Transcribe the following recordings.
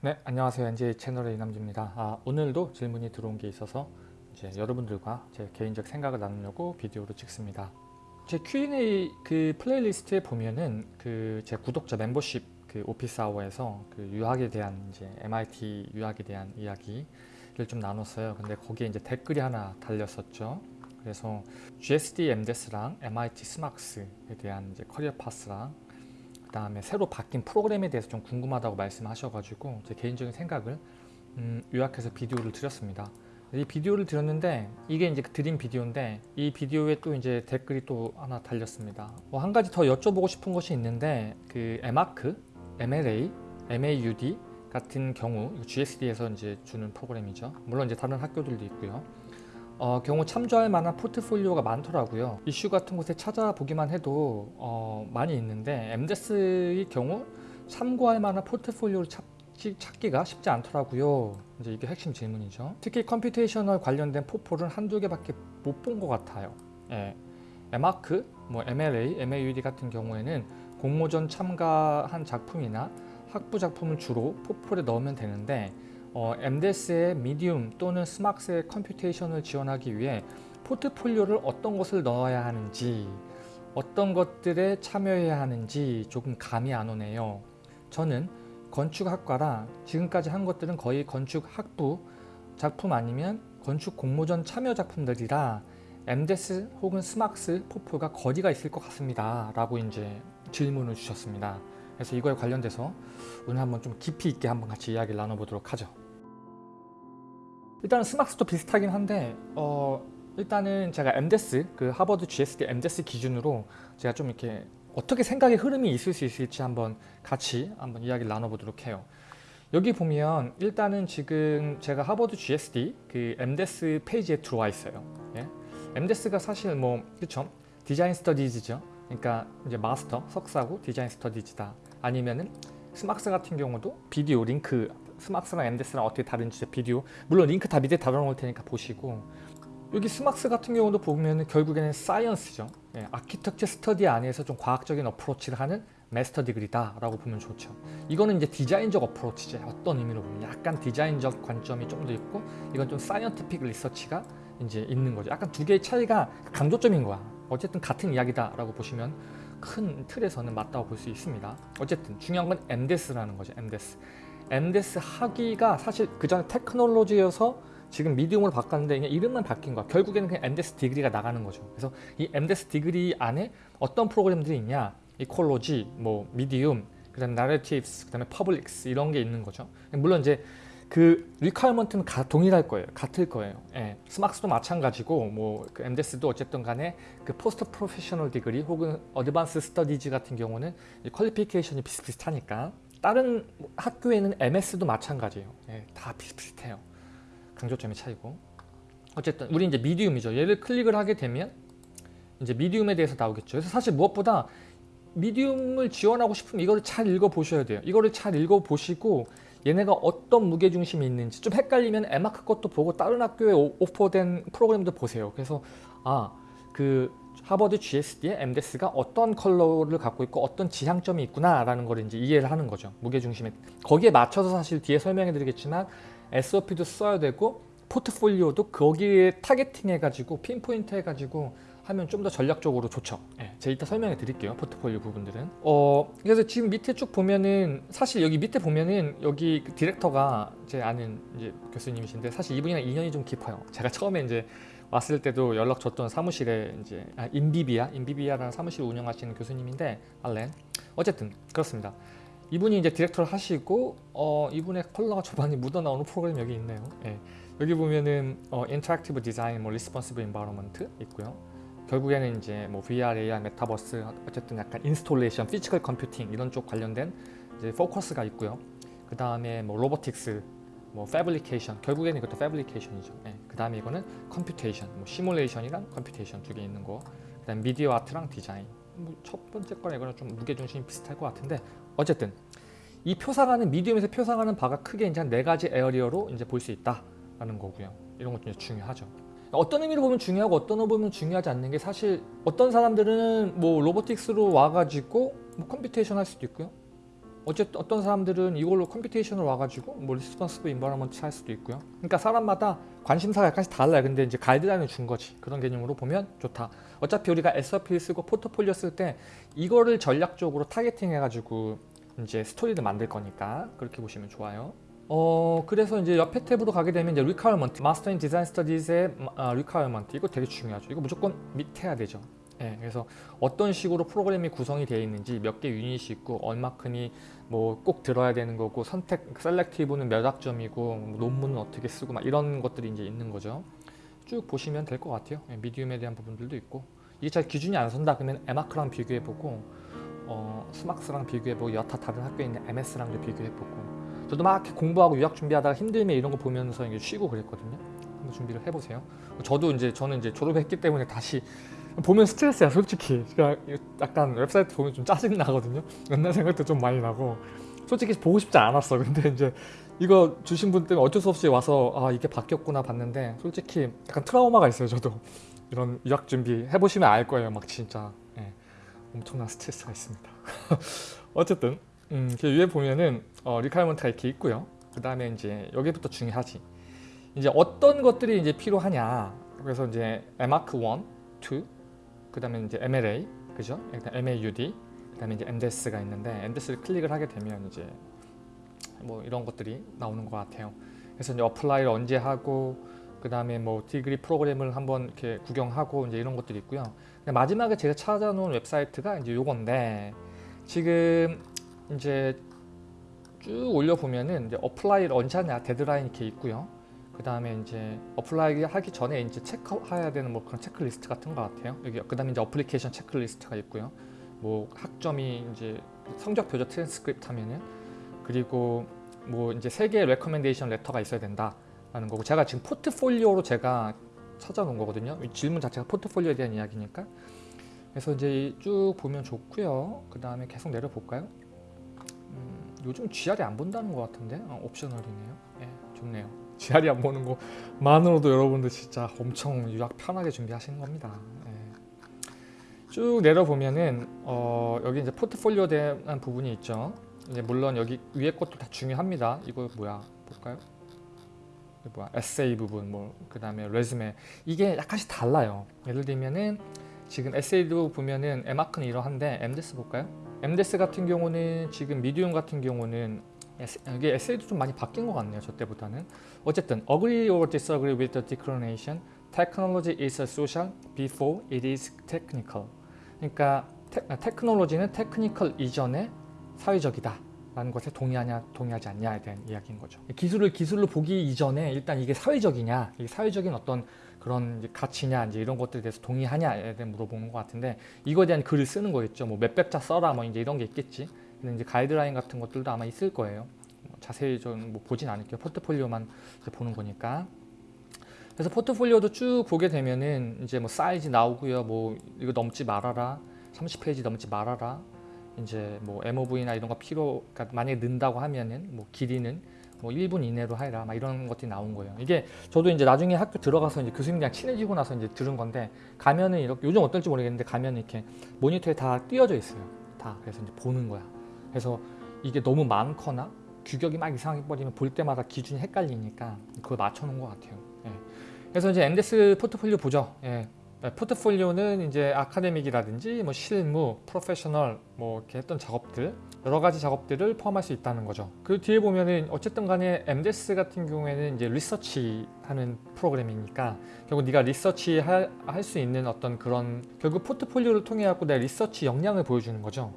네, 안녕하세요. NJ 채널의 이남주입니다. 아, 오늘도 질문이 들어온 게 있어서 이제 여러분들과 제 개인적 생각을 나누려고 비디오로 찍습니다. 제 Q&A 그 playlist에 보면은 그 제 구독자 멤버십 그 오피스 아워에서 그 유학에 대한 이제 MIT 유학에 대한 이야기를 좀 나눴어요. 근데 거기에 이제 댓글이 하나 달렸었죠. 그래서 GSD MDes랑 MIT SMArchS에 대한 이제 career path랑 그 다음에 새로 바뀐 프로그램에 대해서 좀 궁금하다고 말씀하셔가지고 제 개인적인 생각을 음, 요약해서 비디오를 드렸습니다. 이 비디오를 드렸는데 이게 이제 드린 비디오인데 이 비디오에 또 이제 댓글이 또 하나 달렸습니다. 뭐 한 가지 더 여쭤보고 싶은 것이 있는데 그 에마크, MLA, MAUD 같은 경우 GSD에서 이제 주는 프로그램이죠. 물론 이제 다른 학교들도 있고요. 어, 경우 참조할 만한 포트폴리오가 많더라고요. 이슈 같은 곳에 찾아보기만 해도 어, 많이 있는데 MDES의 경우 참고할 만한 포트폴리오를 찾, 찾기가 쉽지 않더라고요. 이제 이게 핵심 질문이죠. 특히 computational 관련된 포폴은 한두 개밖에 못 본 것 같아요. 예. 에마크, 뭐 MLA, MAUD 같은 경우에는 공모전 참가한 작품이나 학부 작품을 주로 포폴에 넣으면 되는데 어, MDes의 medium 또는 SMArchS의 computation을 지원하기 위해 포트폴리오를 어떤 것을 넣어야 하는지 어떤 것들에 참여해야 하는지 조금 감이 안 오네요. 저는 건축학과라 지금까지 한 것들은 거의 건축학부 작품 아니면 건축 공모전 참여 작품들이라 MDES 혹은 스막스 포폴가 거리가 있을 것 같습니다. 라고 이제 질문을 주셨습니다. 그래서 이거에 관련돼서 오늘 한번 좀 깊이 있게 한번 같이 이야기를 나눠보도록 하죠. 일단은 스막스도 비슷하긴 한데 어, 일단은 제가 MDES 그 하버드 GSD MDES 기준으로 제가 좀 이렇게 어떻게 생각의 흐름이 있을 수 있을지 한번 같이 한번 이야기를 나눠보도록 해요. 여기 보면 일단은 지금 제가 하버드 GSD 그 MDES 페이지에 들어와 있어요. 예? MDES가 사실 뭐 그쵸 Design Studies죠. 그러니까 이제 마스터 석사고 Design Studies다. 아니면은 SMArchS 같은 경우도 비디오 링크 SMArchS랑 MDES랑 어떻게 다른지 비디오. 물론 링크 다 밑에 달아놓을 테니까 보시고. 여기 SMArchS 같은 경우도 보면 결국에는 science죠. 예, architecture study 안에서 좀 과학적인 approach를 하는 master degree다 라고 보면 좋죠. 이거는 이제 디자인적 approach죠. 어떤 의미로 보면. 약간 디자인적 관점이 좀 더 있고 이건 좀 scientific research가 이제 있는 거죠. 약간 두 개의 차이가 강조점인 거야. 어쨌든 같은 이야기다 라고 보시면 큰 틀에서는 맞다고 볼 수 있습니다. 어쨌든 중요한 건 MDES라는 거죠 MDES MDES 학위가 사실 그 전에 Technology여서 지금 Medium으로 바꿨는데 그냥 이름만 바뀐 거야. 결국에는 그냥 MDES degree가 나가는 거죠. 그래서 이 MDES degree 안에 어떤 프로그램들이 있냐 Ecology, 뭐 Medium, 그 다음에 Narratives, 그 다음에 Publics 이런 게 있는 거죠. 물론 이제 그 requirement는 가, 동일할 거예요. 같을 거예요. 예. SMArchS도 마찬가지고 뭐그 MDES도 어쨌든 간에 그 post professional degree 혹은 advanced studies 같은 경우는 퀄리피케이션이 비슷비슷하니까 다른 학교에는 MS도 마찬가지예요. 예, 다 비슷비슷해요. 강조점의 차이고. 어쨌든 우리 이제 미디움이죠. 얘를 클릭을 하게 되면 이제 미디움에 대해서 나오겠죠. 그래서 사실 무엇보다 미디움을 지원하고 싶으면 이거를 잘 읽어 보셔야 돼요. 이거를 잘 읽어 보시고 얘네가 어떤 무게중심이 있는지 좀 헷갈리면 에마크 것도 보고 다른 학교에 오퍼된 프로그램도 보세요. 그래서 아 그 하버드 GSD의 MDES가 어떤 컬러를 갖고 있고 어떤 지향점이 있구나 라는 걸 이제 이해를 하는 거죠. 무게중심에. 거기에 맞춰서 사실 뒤에 설명해 드리겠지만 SOP도 써야 되고 포트폴리오도 거기에 targeting 해가지고 pinpoint 해가지고 하면 좀 더 전략적으로 좋죠. 네, 제가 이따 설명해 드릴게요 포트폴리오 부분들은. 어 그래서 지금 밑에 쭉 보면은 사실 여기 밑에 보면은 여기 그 디렉터가 제 아는 이제 교수님이신데 사실 이분이랑 인연이 좀 깊어요. 제가 처음에 이제 왔을 때도 연락 줬던 사무실에 이제 아, INVIVIA INVIVIA라는 사무실 운영하시는 교수님인데 Allen 어쨌든 그렇습니다. 이분이 이제 디렉터를 하시고 어, 이분의 컬러가 전반에 묻어 나오는 프로그램 여기 있네요. 예. 여기 보면은 어, interactive design, 뭐 responsive environment 있고요. 결국에는 이제 뭐 VR, AR, 메타버스 어쨌든 약간 installation, physical computing 이런 쪽 관련된 이제 포커스가 있고요. 그 다음에 뭐 robotics, 뭐 fabrication 결국에는 이것도 fabrication이죠. 네. 그 다음에 이거는 computation 뭐 시뮬레이션이랑 computation 두 개 있는 거 그 다음 미디어 아트랑 디자인 뭐 첫 번째 거랑 이거는 좀 무게중심이 비슷할 것 같은데 어쨌든 이 표상하는 Medium에서 표상하는 바가 크게 이제 한 네 가지 area로 이제 볼 수 있다라는 거고요. 이런 것도 이제 중요하죠. 어떤 의미로 보면 중요하고 어떤 의미로 보면 중요하지 않는 게 사실 어떤 사람들은 뭐 robotics로 와가지고 뭐 computation 할 수도 있고요 어쨌든 어떤 사람들은 이걸로 computation을 와가지고 뭐 responsive environment 할 수도 있고요. 그러니까 사람마다 관심사가 약간씩 달라요. 근데 이제 가이드라인을 준 거지. 그런 개념으로 보면 좋다. 어차피 우리가 SOP 쓰고 포트폴리오 쓸 때 이거를 전략적으로 targeting 해가지고 이제 스토리를 만들 거니까 그렇게 보시면 좋아요. 어 그래서 이제 옆에 탭으로 가게 되면 이제 requirement, Master in Design Studies의 아, requirement 이거 되게 중요하죠. 이거 무조건 밑에 해야 되죠. 예, 그래서 어떤 식으로 프로그램이 구성이 되어 있는지 몇 개 유닛이 있고 얼마큼이 뭐 꼭 들어야 되는 거고 선택 셀렉티브는 몇 학점이고 뭐 논문은 어떻게 쓰고 막 이런 것들이 이제 있는 거죠. 쭉 보시면 될 것 같아요. 예, 미디움에 대한 부분들도 있고 이게 잘 기준이 안 선다 그러면 에마크랑 비교해보고 어, 스막스랑 비교해보고 여타 다른 학교에 있는 MS랑도 비교해보고 저도 막 공부하고 유학 준비하다가 힘들면 이런 거 보면서 이제 쉬고 그랬거든요. 한번 준비를 해보세요. 저도 이제 저는 이제 졸업했기 때문에 다시 보면 스트레스야 솔직히. 그러니까 약간 웹사이트 보면 좀 짜증 나거든요. 옛날 생각도 좀 많이 나고. 솔직히 보고 싶지 않았어. 근데 이제 이거 주신 분 때문에 어쩔 수 없이 와서 아 이게 바뀌었구나 봤는데 솔직히 약간 트라우마가 있어요 저도. 이런 유학 준비 해보시면 알 거예요 막 진짜. 예, 엄청난 스트레스가 있습니다. 어쨌든 음, 그 위에 보면은 어, requirement가 이렇게 있고요. 그 다음에 이제 여기부터 중요하지. 이제 어떤 것들이 이제 필요하냐. 그래서 이제 에마크 1, 2, 그 다음에 이제 MLA 그죠? 일단 MAUD 그 다음에 이제 MDES가 있는데 MDES를 클릭을 하게 되면 이제 뭐 이런 것들이 나오는 것 같아요. 그래서 이제 apply를 언제 하고 그 다음에 뭐 degree program을 한번 이렇게 구경하고 이제 이런 것들이 있고요. 마지막에 제가 찾아놓은 웹사이트가 이제 요건데 지금 이제 쭉 올려 보면은 이제 apply를 언제 하냐 데드라인 이렇게 있고요. 그 다음에 이제 apply 하기 전에 이제 체크해야 되는 뭐 그런 체크리스트 같은 것 같아요. 여기 그 다음에 이제 application checklist가 있고요. 뭐 학점이 이제 성적 표저 트랜스크립트 하면은 그리고 뭐 이제 세 개의 recommendation letter가 있어야 된다라는 거고 제가 지금 포트폴리오로 제가 찾아놓은 거거든요. 이 질문 자체가 포트폴리오에 대한 이야기니까. 그래서 이제 쭉 보면 좋고요. 그 다음에 계속 내려 볼까요? 음, 요즘 GR이 안 본다는 것 같은데 어, 옵셔널이네요. 예, 좋네요. GR이 안 보는 것만으로도 여러분들 진짜 엄청 유학 편하게 준비하시는 겁니다. 네. 쭉 내려보면은 어, 여기 이제 포트폴리오에 대한 부분이 있죠. 이제 물론 여기 위에 것도 다 중요합니다. 이거 뭐야 볼까요? 뭐야 에세이 부분 뭐 그다음에 레즈메 이게 약간씩 달라요. 예를 들면은 지금 에세이도 보면은 에마크는 이러한데 MDES 볼까요? MDES 같은 경우는 지금 Medium 같은 경우는 이게 에세이도 좀 많이 바뀐 것 같네요. 저 때보다는. 어쨌든 agree or disagree with the declaration technology is social before it is technical. 그러니까 테, 테크놀로지는 technical 이전에 사회적이다. 라는 것에 동의하냐 동의하지 않냐에 대한 이야기인 거죠. 기술을 기술로 보기 이전에 일단 이게 사회적이냐, 이게 사회적인 어떤 그런 이제 가치냐 이제 이런 것들에 대해서 동의하냐에 대해 물어보는 것 같은데 이거에 대한 글을 쓰는 거겠죠. 뭐 몇백 자 써라 뭐 이제 이런 게 있겠지. 이제 가이드라인 같은 것들도 아마 있을 거예요. 뭐 자세히 좀뭐 보진 않을게요. 포트폴리오만 보는 거니까. 그래서 포트폴리오도 쭉 보게 되면은 이제 뭐 사이즈 나오고요. 뭐 이거 넘지 말아라. 30페이지 넘지 말아라. 이제 뭐 MOV나 이런 거 필요, 그러니까 만약에 는다고 하면은 뭐 길이는 뭐 1분 이내로 하라. 막 이런 것들이 나온 거예요. 이게 저도 이제 나중에 학교 들어가서 이제 교수님이랑 친해지고 나서 이제 들은 건데 가면은 이렇게 요즘 어떨지 모르겠는데 가면은 이렇게 모니터에 다 띄어져 있어요. 다. 그래서 이제 보는 거야. 그래서 이게 너무 많거나 규격이 막 이상하게 버리면 볼 때마다 기준이 헷갈리니까 그걸 맞춰 놓은 것 같아요. 예. 그래서 이제 엠데스 포트폴리오 보죠. 예. 네, 포트폴리오는 이제 아카데믹이라든지 뭐 실무, 프로페셔널 뭐 이렇게 했던 작업들 여러 가지 작업들을 포함할 수 있다는 거죠. 그 뒤에 보면은 어쨌든 간에 MDES 같은 경우에는 이제 리서치 하는 프로그램이니까 결국 네가 리서치 할 수 있는 어떤 그런 결국 포트폴리오를 통해 갖고 내 리서치 역량을 보여주는 거죠.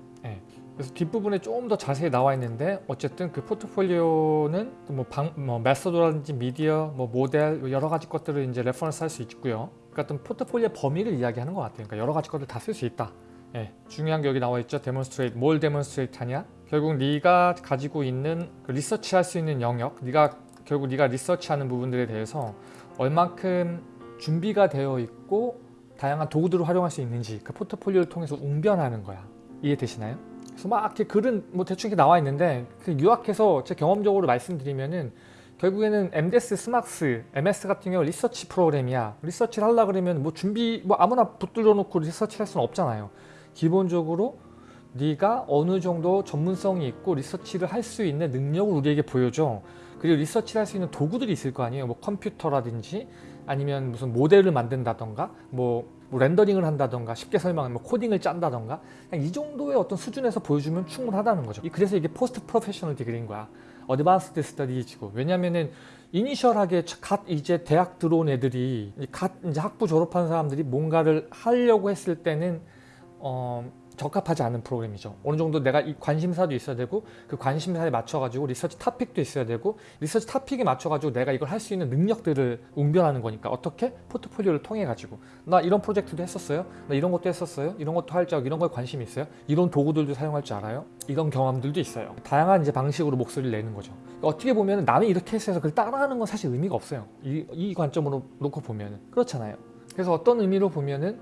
예. 그래서 뒷부분에 조금 더 자세히 나와 있는데 어쨌든 그 포트폴리오는 뭐, 방, 뭐 method라든지 미디어, 뭐 모델 여러 가지 것들을 이제 reference 할 수 있고요. 그러니까 어떤 포트폴리오 범위를 이야기하는 것 같아요. 그러니까 여러 가지 것들 다 쓸 수 있다. 예, 중요한 게 여기 나와 있죠. demonstrate. 뭘 demonstrate 하냐? 결국 네가 가지고 있는 그 리서치 할 수 있는 영역, 네가 결국 네가 리서치하는 부분들에 대해서 얼만큼 준비가 되어 있고 다양한 도구들을 활용할 수 있는지 그 포트폴리오를 통해서 웅변하는 거야. 이해되시나요? 그래서 막 이렇게 글은 뭐 대충 이렇게 나와 있는데 그 유학해서 제 경험적으로 말씀드리면은 결국에는 MDES, SMArchS, MS 같은 경우 리서치 프로그램이야. 리서치를 하려 그러면 뭐 준비 뭐 아무나 붙들어 놓고 리서치 할 수는 없잖아요. 기본적으로 네가 어느 정도 전문성이 있고 리서치를 할 수 있는 능력을 우리에게 보여줘. 그리고 리서치를 할 수 있는 도구들이 있을 거 아니에요. 뭐 컴퓨터라든지 아니면 무슨 모델을 만든다던가 뭐, 뭐 렌더링을 한다던가 쉽게 설명하면 뭐 코딩을 짠다던가 이 정도의 어떤 수준에서 보여주면 충분하다는 거죠. 이- 그래서 이게 post professional degree인 거야. advanced study지고 왜냐면은 initial하게 갓 이제 대학 들어온 애들이 갓 이제 학부 졸업한 사람들이 뭔가를 하려고 했을 때는 어 적합하지 않은 프로그램이죠. 어느 정도 내가 이 관심사도 있어야 되고 그 관심사에 맞춰가지고 리서치 토픽도 있어야 되고 리서치 토픽에 맞춰가지고 내가 이걸 할 수 있는 능력들을 웅변하는 거니까 어떻게 포트폴리오를 통해 가지고 나 이런 프로젝트도 했었어요. 나 이런 것도 했었어요. 이런 것도 할 줄 알고 이런 거에 관심이 있어요. 이런 도구들도 사용할 줄 알아요. 이런 경험들도 있어요. 다양한 이제 방식으로 목소리를 내는 거죠. 어떻게 보면 남이 이렇게 했어서 그걸 따라하는 건 사실 의미가 없어요. 이, 이 관점으로 놓고 보면 그렇잖아요. 그래서 어떤 의미로 보면은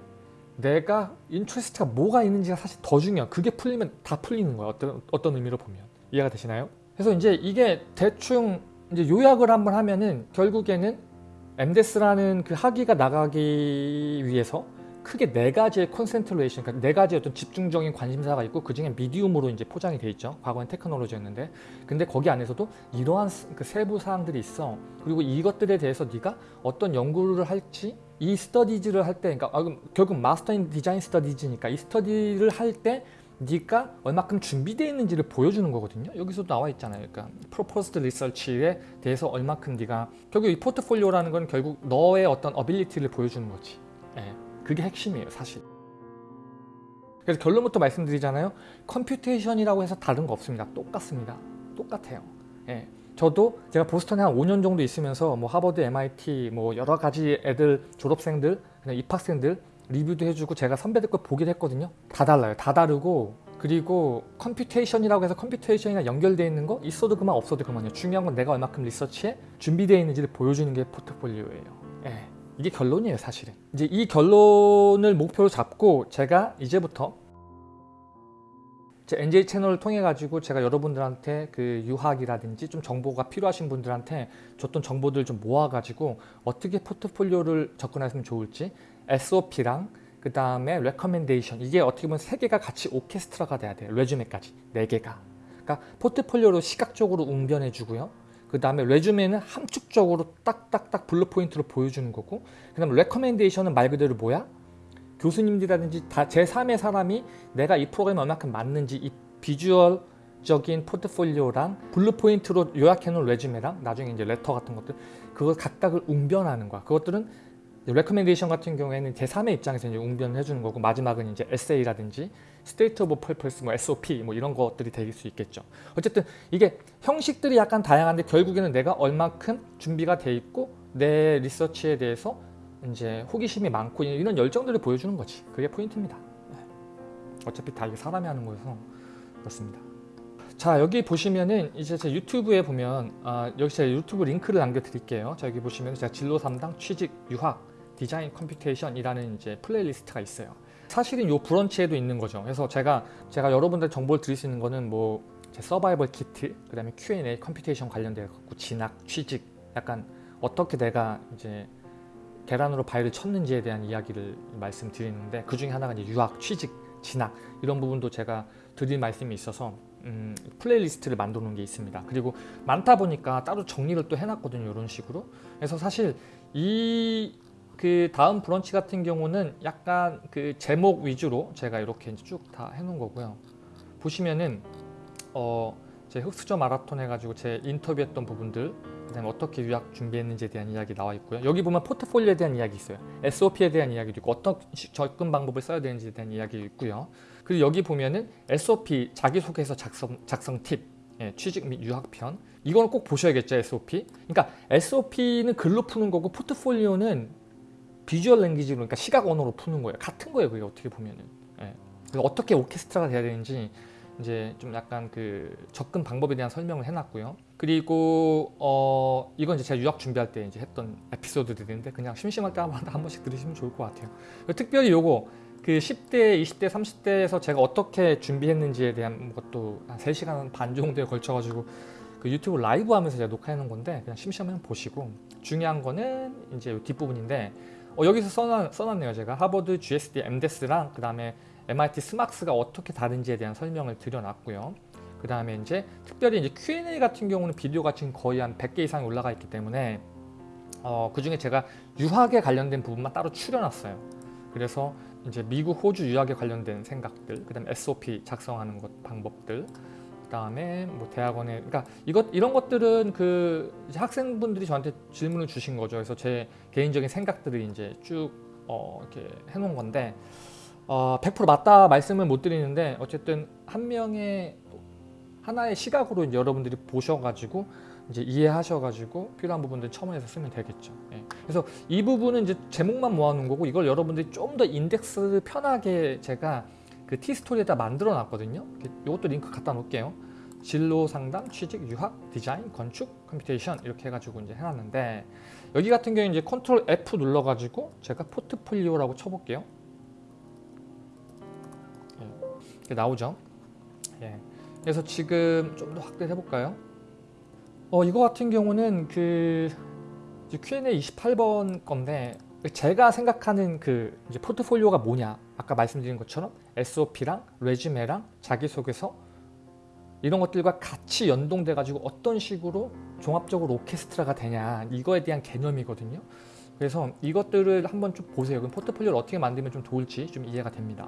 내가 interest가 뭐가 있는지가 사실 더 중요해. 그게 풀리면 다 풀리는 거야. 어떤 어떤 의미로 보면 이해가 되시나요? 그래서 이제 이게 대충 이제 요약을 한번 하면은 결국에는 MDES라는 그 학위가 나가기 위해서 크게 네 가지의 concentration, 그러니까 네 가지의 어떤 집중적인 관심사가 있고 그 중에 medium으로 이제 포장이 돼 있죠. 과거엔 테크놀로지였는데, 근데 거기 안에서도 이러한 스- 그 세부 사항들이 있어. 그리고 이것들에 대해서 네가 어떤 연구를 할지 이 studies를 할 때, 그러니까 아, 결국 Master in Design Studies니까 이 스터디를 할 때 네가 얼마큼 준비되어 있는지를 보여주는 거거든요. 여기서도 나와 있잖아요. 그러니까 proposed research에 대해서 얼마큼 네가 결국 이 포트폴리오라는 건 결국 너의 어떤 ability를 보여주는 거지. 예, 그게 핵심이에요, 사실. 그래서 결론부터 말씀드리잖아요. computation이라고 해서 다른 거 없습니다. 똑같습니다. 똑같아요. 예. 저도 제가 보스턴에 한 5년 정도 있으면서 뭐 하버드, MIT 뭐 여러 가지 애들 졸업생들, 그냥 입학생들 리뷰도 해주고 제가 선배들 거 보기도 했거든요. 다 달라요. 다 다르고 그리고 computation이라고 해서 computation이랑 연결되어 있는 거 있어도 그만 없어도 그만이에요. 중요한 건 내가 얼마큼 리서치에 준비되어 있는지를 보여주는 게 포트폴리오예요. 예. 이게 결론이에요, 사실은. 이제 이 결론을 목표로 잡고 제가 이제부터 제 NJ 채널을 통해 가지고 제가 여러분들한테 그 유학이라든지 좀 정보가 필요하신 분들한테 줬던 정보들 좀 모아 가지고 어떻게 포트폴리오를 접근하시면 좋을지 SOP랑 그 다음에 recommendation 이게 어떻게 보면 세 개가 같이 오케스트라가 돼야 돼요. resume까지. 네 개가. 그러니까 포트폴리오로 시각적으로 웅변해 주고요. 그 다음에 resume는 함축적으로 딱딱딱 bullet point로 보여주는 거고 그 다음에 recommendation은 말 그대로 뭐야 교수님들이라든지 다 제3의 사람이 내가 이 프로그램에 얼마큼 맞는지 이 비주얼 적인 포트폴리오랑 bullet point로 요약해 놓은 resume랑 나중에 이제 letter 같은 것들 그걸 각각을 웅변하는 거야. 그것들은 recommendation 같은 경우에는 제3의 입장에서 이제 웅변을 해주는 거고 마지막은 이제 에세이라든지 state of purpose 뭐 SOP 뭐 이런 것들이 될 수 있겠죠. 어쨌든 이게 형식들이 약간 다양한데 결국에는 내가 얼마큼 준비가 돼 있고 내 리서치에 대해서 이제 호기심이 많고 이런 열정들을 보여주는 거지. 그게 포인트입니다. 네. 어차피 다 이게 사람이 하는 거여서 그렇습니다. 자 여기 보시면은 이제 제 유튜브에 보면 아, 여기 제가 유튜브 링크를 남겨 드릴게요. 자 여기 보시면 제가 진로 상담 취직 유학 디자인 computation 이라는 이제 playlist가 있어요. 사실은 요 브런치에도 있는 거죠. 그래서 제가 제가 여러분들 정보를 드릴 수 있는 거는 뭐 제 survival kit, 그 다음에 Q&A computation 관련돼 갖고 진학, 취직, 약간 어떻게 내가 이제 계란으로 바위를 쳤는지에 대한 이야기를 말씀드리는데 그 중에 하나가 이제 유학, 취직, 진학 이런 부분도 제가 드릴 말씀이 있어서 음, playlist를 놓은 게 있습니다. 그리고 많다 보니까 따로 정리를 또 해놨거든요. 이런 식으로. 그래서 사실 이 그 다음 브런치 같은 경우는 약간 그 제목 위주로 제가 이렇게 쭉 다 해놓은 거고요. 보시면은 어, 제 흑수저 마라톤 해가지고 제 인터뷰했던 부분들 그다음에 어떻게 유학 준비했는지에 대한 이야기 나와 있고요. 여기 보면 포트폴리오에 대한 이야기 있어요. SOP에 대한 이야기도 있고 어떤 시- 접근 방법을 써야 되는지에 대한 이야기 있고요. 그리고 여기 보면은 SOP 자기소개서 작성, 작성 팁, 예, 취직 및 유학편 이거는 꼭 보셔야겠죠 SOP. 그러니까 SOP는 글로 푸는 거고 포트폴리오는 비주얼 랭귀지로 그러니까 시각 언어로 푸는 거예요. 같은 거예요. 그게 어떻게 보면은. 예. 그래서 어떻게 오케스트라가 돼야 되는지 이제 좀 약간 그 접근 방법에 대한 설명을 해놨고요. 그리고 어 이건 이제 제가 유학 준비할 때 이제 했던 에피소드들인데 그냥 심심할 때 한, 한 번씩 들으시면 좋을 것 같아요. 특별히 요거 그 10대, 20대, 30대에서 제가 어떻게 준비했는지에 대한 것도 한 3시간 반 정도에 걸쳐 가지고 그 유튜브 라이브 하면서 제가 녹화해 놓은 건데 그냥 심심하면 보시고 중요한 거는 이제 요 뒷부분인데 어, 여기서 써놨, 써놨네요 제가 하버드 GSD MDES랑 그 다음에 MIT 스막스가 어떻게 다른지에 대한 설명을 드려놨고요. 그 다음에 이제 특별히 이제 Q&A 같은 경우는 비디오가 지금 거의 한 100개 이상이 올라가 있기 때문에 어, 그 중에 제가 유학에 관련된 부분만 따로 추려놨어요. 그래서 이제 미국, 호주 유학에 관련된 생각들, 그 다음 에 SOP 작성하는 것 방법들, 그 다음에 뭐 대학원에 그러니까 이것 이런 것들은 그 학생분들이 저한테 질문을 주신 거죠. 그래서 제 개인적인 생각들을 이제 쭉 어, 이렇게 해놓은 건데 어, 100% 맞다 말씀을 못 드리는데 어쨌든 한 명의 하나의 시각으로 여러분들이 보셔가지고 이제 이해하셔가지고 필요한 부분들 첨언해서 쓰면 되겠죠. 예. 그래서 이 부분은 이제 제목만 모아놓은 거고 이걸 여러분들이 좀 더 인덱스 편하게 제가 그 티스토리에다 만들어 놨거든요. 이것도 링크 갖다 놓을게요. 진로 상담, 취직, 유학, 디자인, 건축, computation 이렇게 해가지고 이제 해놨는데 여기 같은 경우에 이제 컨트롤 F 눌러가지고 제가 포트폴리오라고 쳐볼게요. 예. 나오죠. 예. 그래서 지금 좀 더 확대해 볼까요? 어 이거 같은 경우는 그 Q&A 28번 건데 제가 생각하는 그 포트폴리오가 뭐냐? 아까 말씀드린 것처럼 SOP랑 레주메랑 자기소개서 이런 것들과 같이 연동돼 가지고 어떤 식으로 종합적으로 오케스트라가 되냐? 이거에 대한 개념이거든요. 그래서 이것들을 한번 좀 보세요. 그럼 포트폴리오를 어떻게 만들면 좀 좋을지 좀 이해가 됩니다.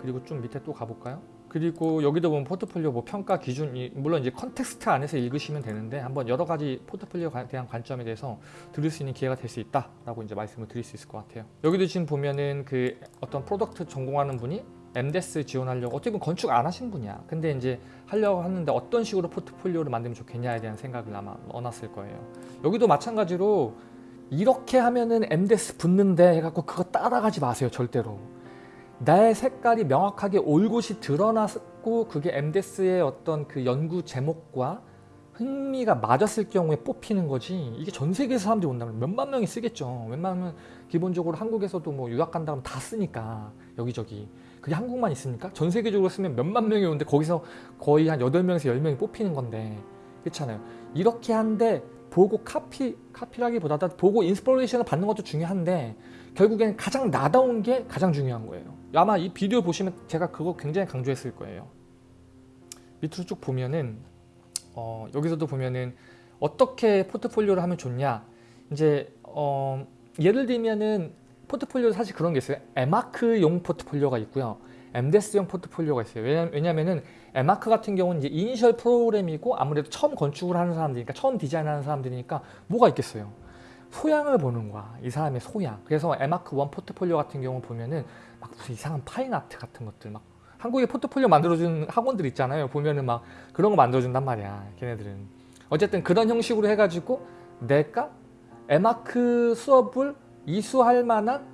그리고 좀 밑에 또 가볼까요 그리고 여기도 보면 포트폴리오 뭐 평가 기준이 물론 이제 context 안에서 읽으시면 되는데 한번 여러 가지 포트폴리오에 대한 관점에 대해서 들을 수 있는 기회가 될 수 있다라고 이제 말씀을 드릴 수 있을 것 같아요. 여기도 지금 보면은 그 어떤 product 전공하는 분이 MDES 지원하려고 어떻게 보면 건축 안 하신 분이야. 근데 이제 하려고 하는데 어떤 식으로 포트폴리오를 만들면 좋겠냐에 대한 생각을 아마 넣어놨을 거예요. 여기도 마찬가지로 이렇게 하면은 MDES 붙는데 해갖고 그거 따라가지 마세요 절대로. 나의 색깔이 명확하게 올곧이 드러났고 그게 MDES의 어떤 그 연구 제목과 흥미가 맞았을 경우에 뽑히는 거지. 이게 전 세계에서 사람들이 온다면 몇만 명이 쓰겠죠. 웬만하면 기본적으로 한국에서도 뭐 유학 간다면 다 쓰니까 여기저기. 그게 한국만 있습니까? 전 세계적으로 쓰면 몇만 명이 오는데 거기서 거의 한 8명에서 10명이 뽑히는 건데. 그렇잖아요. 이렇게 한데 보고 카피, 카피라기보다 보고 inspiration을 받는 것도 중요한데 결국엔 가장 나다운 게 가장 중요한 거예요. 아마 이 비디오 보시면 제가 그거 굉장히 강조했을 거예요. 밑으로 쭉 보면은 어, 여기서도 보면은 어떻게 포트폴리오를 하면 좋냐. 이제 어, 예를 들면은 포트폴리오 사실 그런 게 있어요. M.Arch용 포트폴리오가 있고요. MDes용 포트폴리오가 있어요. 왜냐, 왜냐면은 에마크 같은 경우는 이제 이니셜 프로그램이고 아무래도 처음 건축을 하는 사람들이니까 처음 디자인하는 사람들이니까 뭐가 있겠어요 소양을 보는 거야 이 사람의 소양. 그래서 M.Arch one 포트폴리오 같은 경우 보면은 막 무슨 이상한 fine art 같은 것들 막 한국에 포트폴리오 만들어주는 학원들 있잖아요. 보면은 막 그런 거 만들어준단 말이야 걔네들은. 어쨌든 그런 형식으로 해가지고 내가 에마크 수업을 이수할 만한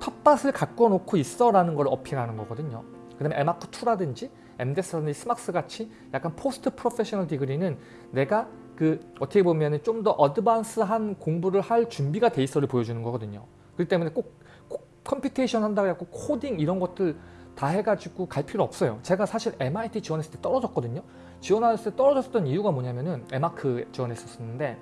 텃밭을 갖고 놓고 있어 라는 걸 어필하는 거거든요. 그 다음에 에마크2라든지 MDes라든지 SMArchS 같이 약간 post professional degree는 내가 그 어떻게 보면 좀 더 advance한 공부를 할 준비가 돼 있어를 보여주는 거거든요. 그렇기 때문에 꼭, 꼭 computation 한다고 해갖고 코딩 이런 것들 다 해가지고 갈 필요 없어요. 제가 사실 MIT 지원했을 때 떨어졌거든요. 지원했을 때 떨어졌던 이유가 뭐냐면은 에마크 지원했었는데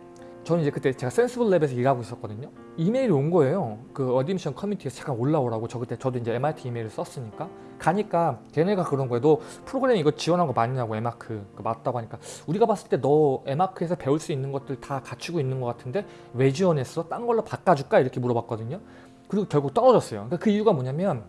저는 이제 그때 제가 Senseable Lab에서 일하고 있었거든요. 이메일이 온 거예요. 그 admission committee에서 잠깐 올라오라고 저 그때 저도 이제 MIT 이메일을 썼으니까. 가니까 걔네가 그런 거예요 너 프로그램 이거 지원한 거 맞냐고 에마크. 그 맞다고 하니까. 우리가 봤을 때 너 M.Arch에서 배울 수 있는 것들 다 갖추고 있는 것 같은데 왜 지원했어? 딴 걸로 바꿔줄까? 이렇게 물어봤거든요. 그리고 결국 떨어졌어요. 그러니까 그 이유가 뭐냐면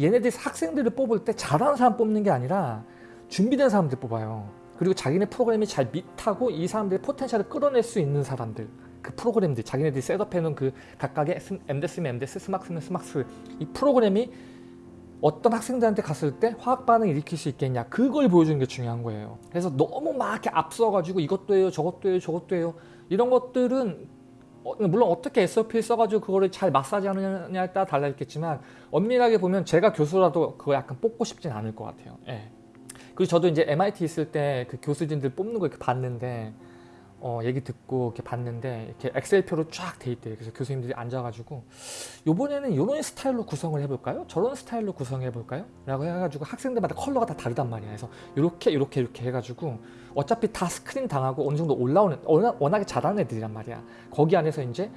얘네들이 학생들을 뽑을 때 잘하는 사람 뽑는 게 아니라 준비된 사람들 뽑아요 그리고 자기네 프로그램이 잘 meet하고 이 사람들의 potential을 끌어낼 수 있는 사람들 그 프로그램들 자기네들이 setup해놓은 그 각각의 MDes면 MDes, SMArchS면 SMArchS 이 프로그램이 어떤 학생들한테 갔을 때 화학 반응을 일으킬 수 있겠냐 그걸 보여주는 게 중요한 거예요. 그래서 너무 막 이렇게 앞서가지고 이것도 해요 저것도 해요 저것도 해요. 이런 것들은 어, 물론 어떻게 SOP를 써가지고 그거를 잘 마사지 하느냐에 따라 달려있겠지만 엄밀하게 보면 제가 교수라도 그거 약간 뽑고 싶진 않을 것 같아요. 예. 그리고 저도 이제 MIT 있을 때 그 교수진들 뽑는 거 이렇게 봤는데 어, 얘기 듣고 이렇게 봤는데 이렇게 엑셀표로 쫙 돼 있대요. 그래서 교수님들이 앉아가지고 요번에는 이런 스타일로 구성을 해볼까요? 저런 스타일로 구성해 볼까요? 라고 해가지고 학생들마다 컬러가 다 다르단 말이야. 그래서 이렇게 이렇게 이렇게 해가지고 어차피 다 스크린 당하고 어느 정도 올라오는 워낙, 워낙에 잘하는 애들이란 말이야. 거기 안에서 이제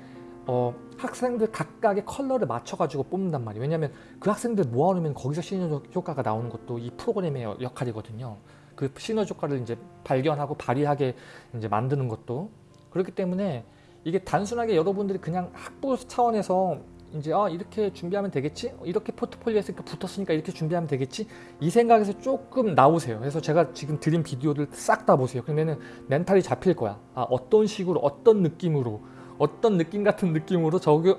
어, 학생들 각각의 컬러를 맞춰가지고 뽑는단 말이에요. 왜냐하면 그 학생들 모아놓으면 거기서 시너지 효과가 나오는 것도 이 프로그램의 여- 역할이거든요. 그 시너지 효과를 이제 발견하고 발휘하게 이제 만드는 것도. 그렇기 때문에 이게 단순하게 여러분들이 그냥 학부 차원에서 이제 아 이렇게 준비하면 되겠지? 이렇게 포트폴리오 했으니까 붙었으니까 이렇게 준비하면 되겠지? 이 생각에서 조금 나오세요. 그래서 제가 지금 드린 비디오를 싹다 보세요. 그러면은 멘탈이 잡힐 거야. 아 어떤 식으로 어떤 느낌으로 어떤 느낌 같은 느낌으로 저기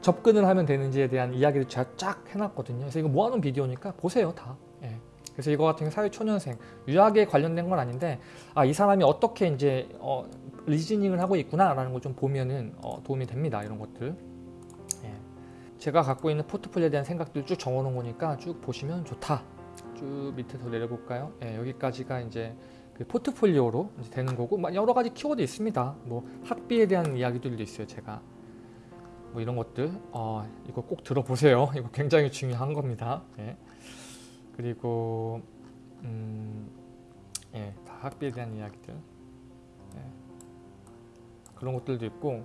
접근을 하면 되는지에 대한 이야기를 제가 쫙 해놨거든요. 그래서 이거 모아놓은 비디오니까 보세요 다. 예. 그래서 이거 같은 경우 사회초년생 유학에 관련된 건 아닌데 아 이 사람이 어떻게 이제 어, 리즈닝을 하고 있구나라는 걸 좀 보면은 어, 도움이 됩니다 이런 것들. 예. 제가 갖고 있는 포트폴리오에 대한 생각들 쭉 적어놓은 거니까 쭉 보시면 좋다. 쭉 밑에 더 내려볼까요? 예, 여기까지가 이제 그 포트폴리오로 되는 거고 막 여러 가지 키워드 있습니다 뭐 학비에 대한 이야기들도 있어요 제가 뭐 이런 것들 어, 이거 꼭 들어보세요 이거 굉장히 중요한 겁니다 예. 그리고 음, 예, 다 학비에 대한 이야기들 예. 그런 것들도 있고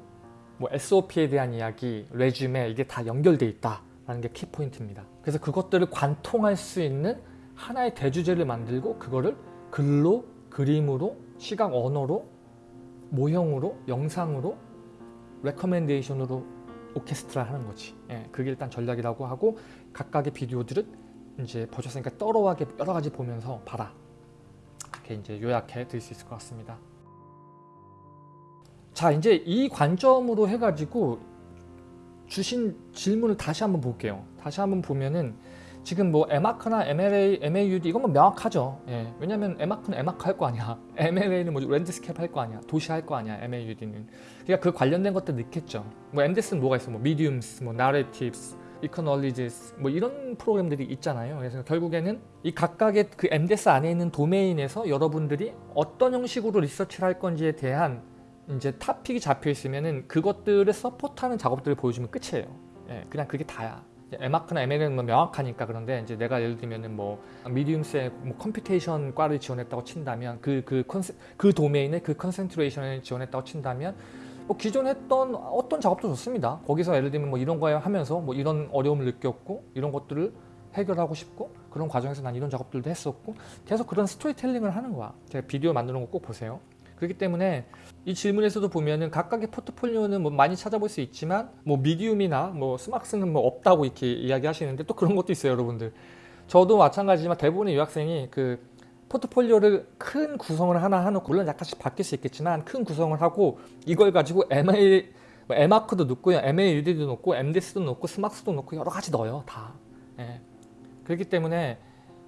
뭐 SOP에 대한 이야기, 레줌에 이게 다 연결돼 있다라는 게 키포인트입니다. 그래서 그것들을 관통할 수 있는 하나의 대주제를 만들고 그거를 글로, 그림으로, 시각 언어로, 모형으로, 영상으로, recommendation으로 오케스트라 하는 거지. 예, 그게 일단 전략이라고 하고 각각의 비디오들은 이제 보셨으니까 널널하게 여러 가지 보면서 봐라. 이렇게 이제 요약해 드릴 수 있을 것 같습니다. 자 이제 이 관점으로 해가지고 주신 질문을 다시 한번 볼게요. 다시 한번 보면은 지금 뭐 에마크나 MLA, MAUD 이건 뭐 명확하죠. 예. 왜냐면 에마크는 에마크 할거 아니야. MLA는 뭐 landscape 할 거 아니야. 도시 할 거 아니야. MAUD는. 그러니까 그 관련된 것들 넣겠죠. 뭐 MDes는 뭐가 있어? 뭐 mediums, 뭐 narratives, ecologies 뭐 이런 프로그램들이 있잖아요. 그래서 결국에는 이 각각의 그 MDes 안에 있는 도메인에서 여러분들이 어떤 형식으로 리서치를 할 건지에 대한 이제 topic이 잡혀 있으면은 그것들을 support하는 작업들을 보여주면 끝이에요. 예, 그냥 그게 다야. M.Arch나 MLA는 뭐 명확하니까 그런데 이제 내가 예를 들면은 뭐 mediums의 뭐 computation 과를 지원했다고 친다면 그그 conce 그 도메인의 그 concentration을 지원했다고 친다면 뭐 기존 했던 어떤 작업도 좋습니다. 거기서 예를 들면 뭐 이런 거 하면서 뭐 이런 어려움을 느꼈고 이런 것들을 해결하고 싶고 그런 과정에서 난 이런 작업들도 했었고 계속 그런 스토리텔링을 하는 거야. 제가 비디오 만드는 거 꼭 보세요. 그렇기 때문에 이 질문에서도 보면은 각각의 포트폴리오는 뭐 많이 찾아볼 수 있지만 뭐 미디움이나 뭐 스막스는 뭐 없다고 이렇게 이야기하시는데 또 그런 것도 있어요, 여러분들. 저도 마찬가지지만 대부분의 유학생이 그 포트폴리오를 큰 구성을 하나 해놓고 물론 약간씩 바뀔 수 있겠지만 큰 구성을 하고 이걸 가지고 MA 뭐 에마크도 넣고요, MAUD도 넣고 MDS도 넣고 스막스도 넣고 여러 가지 넣어요, 다. 예. 그렇기 때문에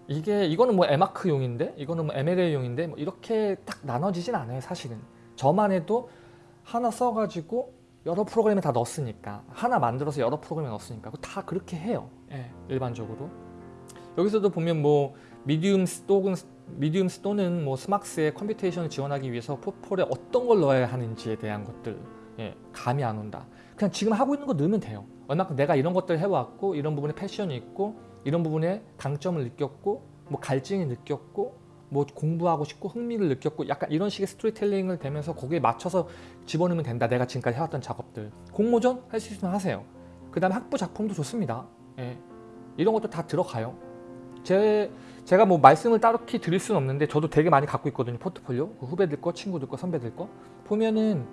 이게 이거는 뭐 에마크용인데? 이거는 뭐 MLA용인데? 뭐 이렇게 딱 나눠지진 않아요 사실은. 저만 해도 하나 써가지고 여러 프로그램에 다 넣었으니까 하나 만들어서 여러 프로그램에 넣었으니까 다 그렇게 해요. 예, 일반적으로. 여기서도 보면 뭐 mediums 또는 mediums 또는 뭐 SMArchS의 computation을 지원하기 위해서 포폴에 어떤 걸 넣어야 하는지에 대한 것들 예, 감이 안 온다. 그냥 지금 하고 있는 거 넣으면 돼요. 얼마큼 내가 이런 것들 해왔고 이런 부분에 passion이 있고 이런 부분에 강점을 느꼈고 뭐 갈증이 느꼈고 뭐 공부하고 싶고 흥미를 느꼈고 약간 이런 식의 스토리텔링을 되면서 거기에 맞춰서 집어넣으면 된다. 내가 지금까지 해왔던 작업들. 공모전 할 수 있으면 하세요. 그 다음에 학부 작품도 좋습니다. 예. 이런 것도 다 들어가요. 제, 제가 뭐 말씀을 따르게 드릴 수는 없는데 저도 되게 많이 갖고 있거든요. 포트폴리오. 그 후배들 거 친구들 거 선배들 거. 보면은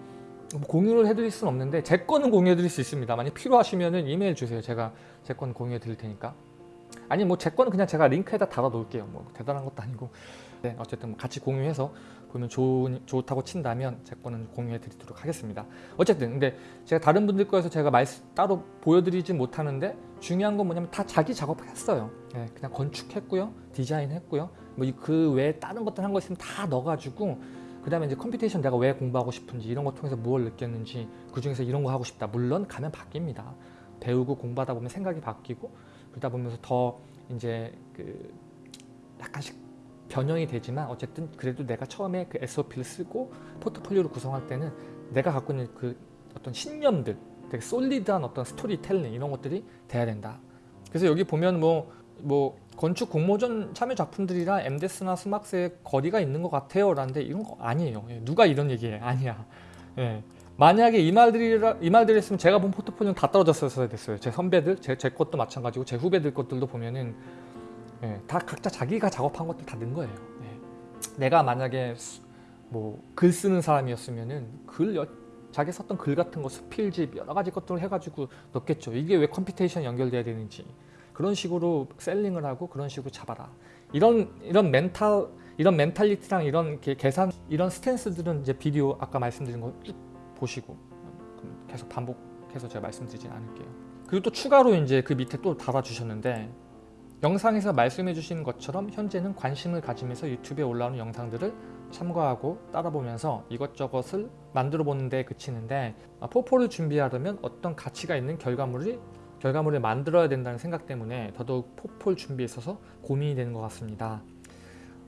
뭐 공유를 해드릴 수는 없는데 제 거는 공유해드릴 수 있습니다 만약 필요하시면은 이메일 주세요. 제가 제 거는 공유해드릴 테니까 아니 뭐 제 거는 그냥 제가 링크에다 달아 놓을게요. 뭐 대단한 것도 아니고. 네, 어쨌든 뭐 같이 공유해서 보면 좋은, 좋다고 친다면 제 거는 공유해 드리도록 하겠습니다. 어쨌든 근데 제가 다른 분들 거에서 제가 말씀 따로 보여드리진 못하는데 중요한 건 뭐냐면 다 자기 작업을 했어요. 네, 그냥 건축했고요 디자인 했고요. 뭐 그 외에 다른 것들 한 거 있으면 다 넣어가지고 그 다음에 이제 computation 내가 왜 공부하고 싶은지 이런 거 통해서 무엇을 느꼈는지 그 중에서 이런 거 하고 싶다. 물론 가면 바뀝니다. 배우고 공부하다 보면 생각이 바뀌고 그러다 보면서 더 이제 그 약간씩 변형이 되지만 어쨌든 그래도 내가 처음에 그 SOP를 쓰고 포트폴리오를 구성할 때는 내가 갖고 있는 그 어떤 신념들 되게 솔리드한 어떤 스토리텔링 이런 것들이 돼야 된다. 그래서 여기 보면 뭐, 뭐 건축 공모전 참여 작품들이랑 MDS나 스막스의 거리가 있는 것 같아요 라는데 이런 거 아니에요. 예, 누가 이런 얘기해? 아니야. 예. 만약에 이 말들이 이 말들이 있으면 제가 본 포트폴리오는 다 떨어졌어야 됐어요. 제 선배들, 제, 제 것도 마찬가지고 제 후배들 것들도 보면은 예, 다 각자 자기가 작업한 것들 다 넣은 거예요. 예. 내가 만약에 뭐 글 쓰는 사람이었으면은 글 여, 자기 썼던 글 같은 거 수필집 여러 가지 것들을 해가지고 넣겠죠. 이게 왜 computation 연결돼야 되는지 그런 식으로 selling을 하고 그런 식으로 잡아라. 이런 이런 멘탈 이런 멘탈리티랑 이런 게 계산 이런 스탠스들은 이제 비디오 아까 말씀드린 거쭉 보시고 계속 반복해서 제가 말씀드리진 않을게요. 그리고 또 추가로 이제 그 밑에 또 달아주셨는데 영상에서 말씀해 주신 것처럼 현재는 관심을 가지면서 유튜브에 올라오는 영상들을 참고하고 따라보면서 이것저것을 만들어 보는 데 그치는데 아, 포포를 준비하려면 어떤 가치가 있는 결과물이 결과물을 만들어야 된다는 생각 때문에 더더욱 포폴 준비에 있어서 고민이 되는 것 같습니다.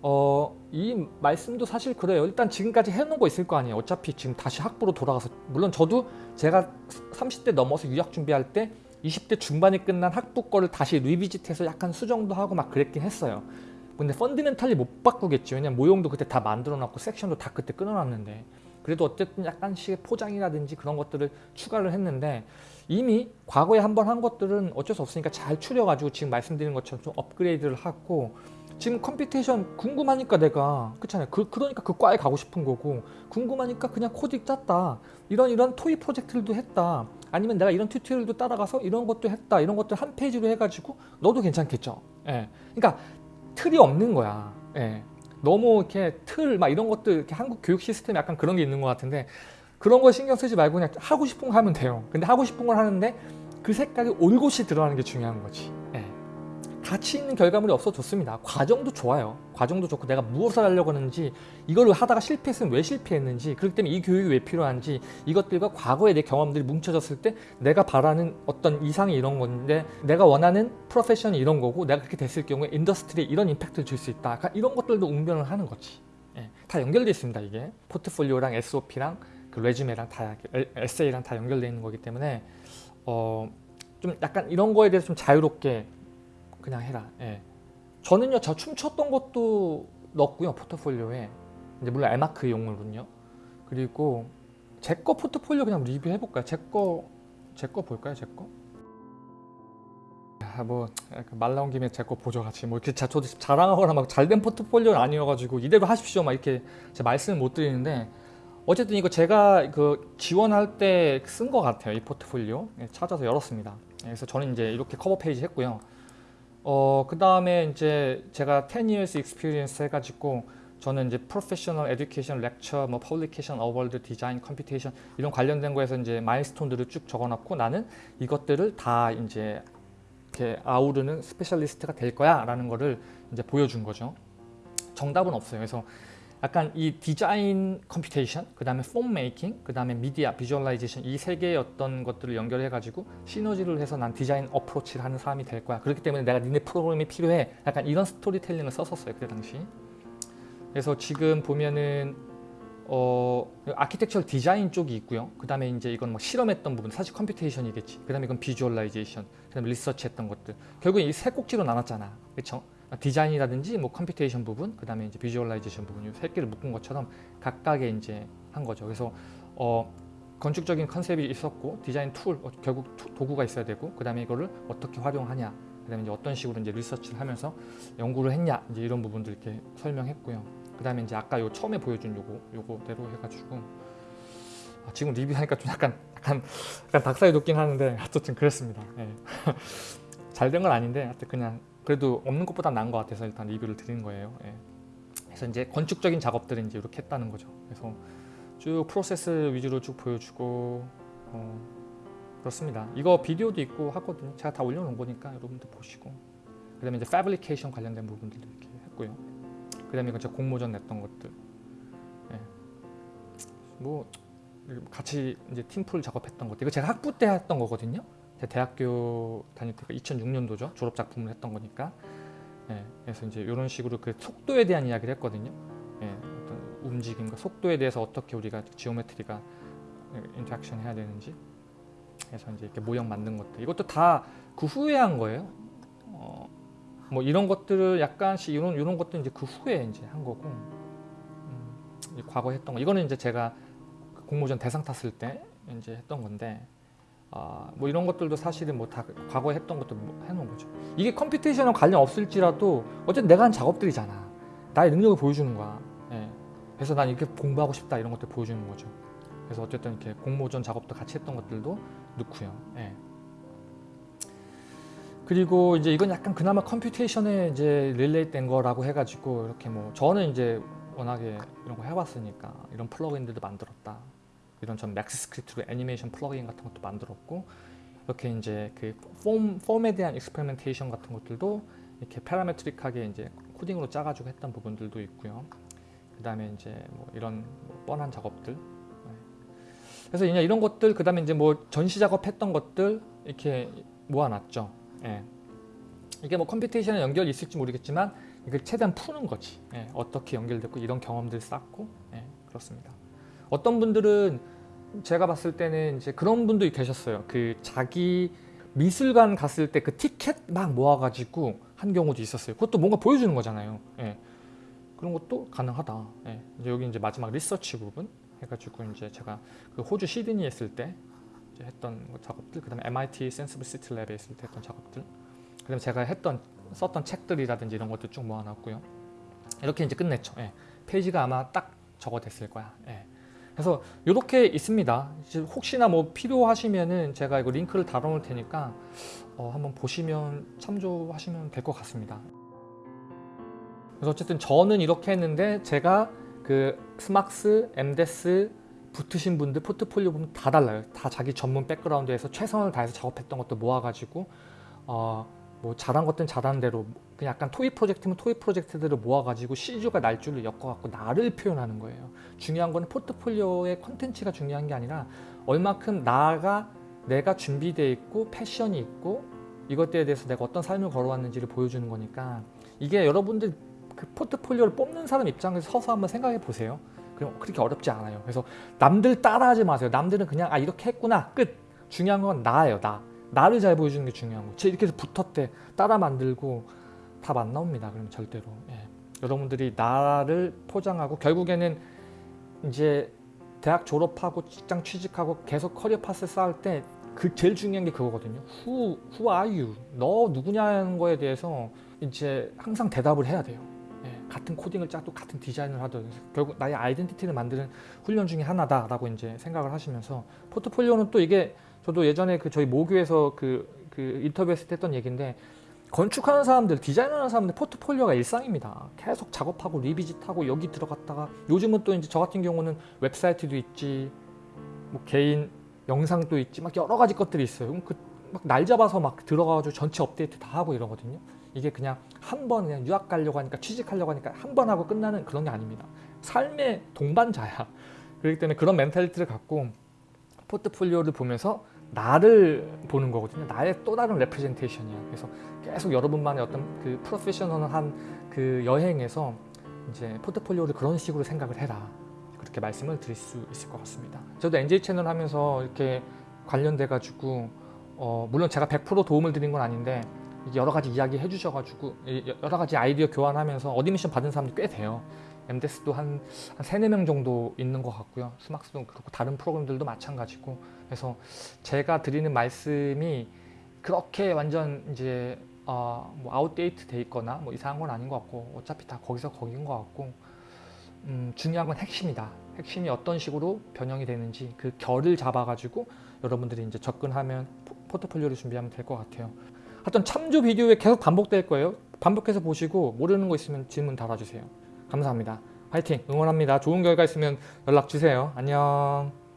어, 이 말씀도 사실 그래요. 일단 지금까지 해놓은 거 있을 거 아니에요. 어차피 지금 다시 학부로 돌아가서 물론 저도 제가 30대 넘어서 유학 준비할 때 20대 중반에 끝난 학부 거를 다시 리비짓해서 약간 수정도 하고 막 그랬긴 했어요. 근데 펀드멘탈리 못 바꾸겠죠. 왜냐면 모형도 그때 다 만들어놨고 섹션도 다 그때 끊어놨는데 그래도 어쨌든 약간씩의 포장이라든지 그런 것들을 추가를 했는데 이미 과거에 한 번 한 것들은 어쩔 수 없으니까 잘 추려가지고 지금 말씀드린 것처럼 좀 업그레이드를 하고 지금 computation 궁금하니까 내가 그렇잖아요. 그, 그러니까 그 과에 가고 싶은 거고 궁금하니까 그냥 코딩 짰다. 이런 이런 toy project들도 했다. 아니면 내가 이런 tutorial도 따라가서 이런 것도 했다. 이런 것들 한 페이지로 해가지고 넣어도 괜찮겠죠. 예. 그러니까 틀이 없는 거야. 예. 너무 이렇게 틀 막 이런 것들 이렇게 한국 교육 시스템에 약간 그런 게 있는 것 같은데 그런 거 신경 쓰지 말고 그냥 하고 싶은 거 하면 돼요. 근데 하고 싶은 걸 하는데 그 색깔이 올곧이 들어가는 게 중요한 거지. 예. 가치 있는 결과물이 없어 좋습니다. 과정도 좋아요. 과정도 좋고 내가 무엇을 하려고 하는지 이걸 하다가 실패했으면 왜 실패했는지 그렇기 때문에 이 교육이 왜 필요한지 이것들과 과거의 내 경험들이 뭉쳐졌을 때 내가 바라는 어떤 이상이 이런 건데 내가 원하는 profession이 이런 거고 내가 그렇게 됐을 경우에 industry에 이런 임팩트를 줄 수 있다. 그러니까 이런 것들도 웅변을 하는 거지. 예. 다 연결되어 있습니다. 이게 포트폴리오랑 SOP랑 그 resume랑 다 에세이랑 다 연결되어 있는 거기 때문에 어, 좀 약간 이런 거에 대해서 좀 자유롭게 그냥 해라. 예. 저는요, 저 춤췄던 것도 넣었고요, 포트폴리오에. 이제 물론 에마크용으로는요. 그리고 제 거 포트폴리오 그냥 리뷰해 볼까요? 제 거, 제 거 볼까요? 제 거? 아, 뭐말 나온 김에 제 거 보죠 같이 뭐 이렇게 저도 자랑하거나 막 잘된 포트폴리오는 아니어가지고 이대로 하십시오 막 이렇게 제 말씀을 못 드리는데 어쨌든 이거 제가 그 지원할 때 쓴 것 같아요 이 포트폴리오 예, 찾아서 열었습니다 그래서 저는 이제 이렇게 cover page 했고요 어, 그 다음에 이제 제가 10 years experience 해가지고 저는 이제 professional education lecture, 뭐 publication, award, design, computation 이런 관련된 거에서 이제 milestone들을 쭉 적어놨고 나는 이것들을 다 이제 이렇게 아우르는 specialist가 될 거야 라는 거를 이제 보여준 거죠. 정답은 없어요. 그래서 약간 이 디자인 computation, 그 다음에 form making, 그 다음에 미디어, visualization 이 세 개의 어떤 것들을 연결해 가지고 시너지를 해서 난 design approach를 하는 사람이 될 거야. 그렇기 때문에 내가 니네 프로그램이 필요해. 약간 이런 스토리텔링을 썼었어요. 그때 당시. 그래서 지금 보면은 어 architecture design 쪽이 있고요. 그 다음에 이제 이건 뭐 실험했던 부분, 사실 computation이겠지. 그 다음에 이건 visualization, 그 다음에 리서치했던 것들. 결국 이 세 꼭지로 나눴잖아. 그렇죠? 디자인이라든지 뭐 computation 부분, 그 다음에 이제 visualization 부분 이세 개를 묶은 것처럼 각각의 이제 한 거죠. 그래서 어, 건축적인 컨셉이 있었고 design tool 어, 결국 투, 도구가 있어야 되고 그 다음에 이거를 어떻게 활용하냐, 그 다음에 이제 어떤 식으로 이제 리서치를 하면서 연구를 했냐 이제 이런 부분들 이렇게 설명했고요. 그 다음에 이제 아까 요 처음에 보여준 요거 요거대로 해가지고 아, 지금 리뷰하니까 좀 약간 약간 약간 닭살이 돋긴 하는데 어쨌든 그랬습니다. 네. 잘된 건 아닌데 하여튼 그냥 그래도 없는 것보다 나은 것 같아서 일단 리뷰를 드리는 거예요. 예. 그래서 이제 건축적인 작업들을 이제 이렇게 했다는 거죠. 그래서 쭉 프로세스 위주로 쭉 보여주고 어, 그렇습니다. 이거 비디오도 있고 하거든요. 제가 다 올려놓은 거니까 여러분들 보시고 그 다음에 이제 패브리케이션 관련된 부분들도 이렇게 했고요. 그 다음에 이거 제가 공모전 냈던 것들 예. 뭐 같이 이제 팀플 작업했던 것들 이거 제가 학부 때 했던 거거든요. 대학교 다닐 때가 2006년도죠. 졸업 작품을 했던 거니까. 예, 그래서 이제 이런 식으로 그 속도에 대한 이야기를 했거든요. 예, 어떤 움직임과 속도에 대해서 어떻게 우리가 geometry가 interaction 해야 되는지. 그래서 이제 이렇게 모형 만든 것들. 이것도 다 그 후에 한 거예요. 어, 뭐 이런 것들을 약간씩 이런 이런 것도 이제 그 후에 이제 한 거고. 음, 과거 했던 거. 이거는 이제 제가 공모전 대상 탔을 때 이제 했던 건데 아, 뭐 이런 것들도 사실은 뭐 다 과거에 했던 것도 뭐 해놓은 거죠. 이게 computation과 관련 없을지라도 어쨌든 내가 한 작업들이잖아. 나의 능력을 보여주는 거야. 예. 그래서 난 이렇게 공부하고 싶다 이런 것들 보여주는 거죠. 그래서 어쨌든 이렇게 공모전 작업도 같이 했던 것들도 넣고요. 예. 그리고 이제 이건 약간 그나마 computation에 이제 relate 된 거라고 해가지고 이렇게 뭐 저는 이제 워낙에 이런 거 해봤으니까 이런 플러그인들도 만들었다. 이런 전 MAXScript로 애니메이션 플러그인 같은 것도 만들었고 이렇게 이제 그 form, form에 대한 experimentation 같은 것들도 이렇게 parametric하게 이제 코딩으로 짜가지고 했던 부분들도 있고요. 그 다음에 이제 뭐 이런 뭐 뻔한 작업들. 네. 그래서 그냥 이런 것들, 그 다음에 이제 뭐 전시 작업했던 것들 이렇게 모아놨죠. 예. 이게 뭐 computation에 연결이 있을지 모르겠지만 이걸 최대한 푸는 거지. 예. 어떻게 연결됐고 이런 경험들 쌓고 예. 그렇습니다. 어떤 분들은 제가 봤을 때는 이제 그런 분도 계셨어요. 그 자기 미술관 갔을 때 그 티켓 막 모아가지고 한 경우도 있었어요. 그것도 뭔가 보여주는 거잖아요. 예. 그런 것도 가능하다. 예. 이제 여기 이제 마지막 리서치 부분 해가지고 이제 제가 그 호주 시드니 했을 때 이제 했던 작업들, 그다음에 MIT Senseable City Lab에 있을 때 했던 작업들, 그다음에 제가 했던 썼던 책들이라든지 이런 것도 쭉 모아놨고요. 이렇게 이제 끝냈죠. 예. 페이지가 아마 딱 저거 됐을 거야. 예. 그래서 이렇게 있습니다. 혹시나 뭐 필요하시면은 제가 이거 링크를 달아놓을 테니까 어, 한번 보시면 참조하시면 될 것 같습니다. 그래서 어쨌든 저는 이렇게 했는데 제가 그 SMArchS, MDes 붙으신 분들 포트폴리오 보면 다 달라요. 다 자기 전문 백그라운드에서 최선을 다해서 작업했던 것도 모아가지고 어, 뭐 잘한 것들은 잘한 대로 그냥 약간 toy project면 toy project들을 모아가지고 씨줄과 날줄을 엮어갖고 나를 표현하는 거예요. 중요한 거는 포트폴리오의 컨텐츠가 중요한 게 아니라 얼마큼 나가 내가 준비되어 있고 passion이 있고 이것들에 대해서 내가 어떤 삶을 걸어왔는지를 보여주는 거니까 이게 여러분들 그 포트폴리오를 뽑는 사람 입장에서 서서 한번 생각해 보세요. 그럼 그렇게 어렵지 않아요. 그래서 남들 따라하지 마세요. 남들은 그냥 아 이렇게 했구나 끝. 중요한 건 나예요. 나. 나를 잘 보여주는 게 중요한 거. 제 이렇게 해서 붙었대 따라 만들고 답 안 나옵니다. 그러면 절대로. 예. 여러분들이 나를 포장하고 결국에는 이제 대학 졸업하고 직장 취직하고 계속 커리어 파스 쌓을 때 그 제일 중요한 게 그거거든요. Who, who are you? 너 누구냐는 거에 대해서 이제 항상 대답을 해야 돼요. 예, 같은 코딩을 짜도 같은 디자인을 하든 결국 나의 아이덴티티를 만드는 훈련 중에 하나다라고 이제 생각을 하시면서 포트폴리오는 또 이게 저도 예전에 그 저희 모교에서 그, 그 인터뷰했을 때 했던 얘기인데 건축하는 사람들, 디자인하는 사람들 포트폴리오가 일상입니다. 계속 작업하고 리비짓하고 여기 들어갔다가 요즘은 또 이제 저 같은 경우는 웹사이트도 있지, 뭐 개인 영상도 있지, 막 여러 가지 것들이 있어요. 그럼 그 막 날 잡아서 막 들어가가지고 전체 업데이트 다 하고 이러거든요. 이게 그냥 한 번 그냥 유학 가려고 하니까 취직하려고 하니까 한 번 하고 끝나는 그런 게 아닙니다. 삶의 동반자야. 그렇기 때문에 그런 mentality를 갖고 포트폴리오를 보면서 나를 보는 거거든요. 나의 또 다른 representation이야. 그래서 계속 여러분만의 어떤 그 professional한 그 여행에서 이제 포트폴리오를 그런 식으로 생각을 해라. 그렇게 말씀을 드릴 수 있을 것 같습니다. 저도 NJ 채널 하면서 이렇게 관련돼 가지고 어 물론 제가 100% 도움을 드린 건 아닌데 여러 가지 이야기 해주셔가지고 여러 가지 아이디어 교환하면서 admission 받은 사람들이 꽤 돼요. MDes도 한, 한 3, 4명 정도 있는 것 같고요. SMArchS도 그렇고 다른 프로그램들도 마찬가지고 그래서 제가 드리는 말씀이 그렇게 완전 이제 어, 뭐 outdate 돼 있거나 뭐 이상한 건 아닌 것 같고 어차피 다 거기서 거긴 것 같고 음, 중요한 건 핵심이다. 핵심이 어떤 식으로 변형이 되는지 그 결을 잡아가지고 여러분들이 이제 접근하면 포트폴리오를 준비하면 될 것 같아요. 하여튼 참조 비디오에 계속 반복될 거예요. 반복해서 보시고 모르는 거 있으면 질문 달아주세요. 감사합니다. 화이팅! 응원합니다. 좋은 결과 있으면 연락 주세요. 안녕.